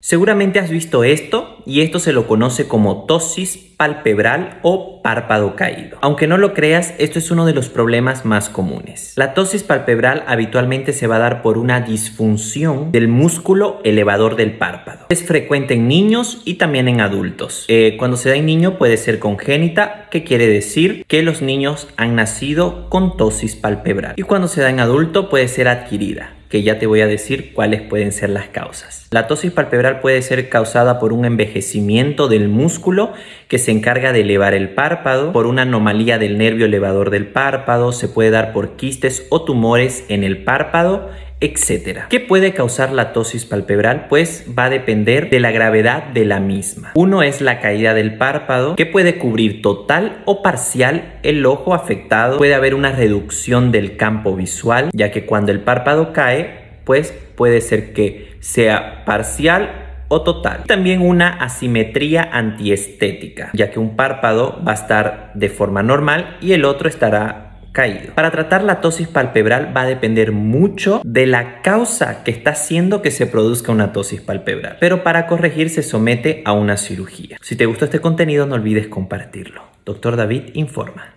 Seguramente has visto esto y esto se lo conoce como tosis palpebral o párpado caído. Aunque no lo creas, esto es uno de los problemas más comunes. La tosis palpebral habitualmente se va a dar por una disfunción del músculo elevador del párpado. Es frecuente en niños y también en adultos. Eh, cuando se da en niño puede ser congénita, que quiere decir que los niños han nacido con tosis palpebral. Y cuando se da en adulto puede ser adquirida que ya te voy a decir cuáles pueden ser las causas. La tosis palpebral puede ser causada por un envejecimiento del músculo que se encarga de elevar el párpado, por una anomalía del nervio elevador del párpado, se puede dar por quistes o tumores en el párpado, etcétera. ¿Qué puede causar la tosis palpebral? Pues va a depender de la gravedad de la misma. Uno es la caída del párpado, que puede cubrir total o parcial el ojo afectado. Puede haber una reducción del campo visual, ya que cuando el párpado cae, pues puede ser que sea parcial o total. También una asimetría antiestética, ya que un párpado va a estar de forma normal y el otro estará caído. Para tratar la tosis palpebral va a depender mucho de la causa que está haciendo que se produzca una tosis palpebral. Pero para corregir se somete a una cirugía. Si te gustó este contenido no olvides compartirlo. Doctor David informa.